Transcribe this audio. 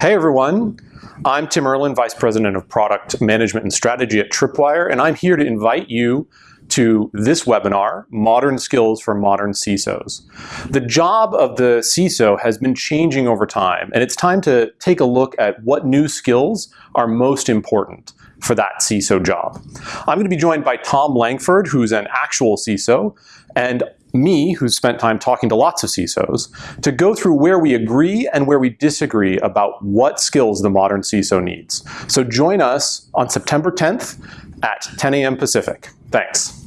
Hey everyone, I'm Tim Erlin, Vice President of Product Management and Strategy at Tripwire, and I'm here to invite you to this webinar, Modern Skills for Modern CISOs. The job of the CISO has been changing over time, and it's time to take a look at what new skills are most important for that CISO job. I'm going to be joined by Tom Langford, who's an actual CISO, and me, who's spent time talking to lots of CISOs, to go through where we agree and where we disagree about what skills the modern CISO needs. So join us on September 10th at 10 a.m. Pacific. Thanks.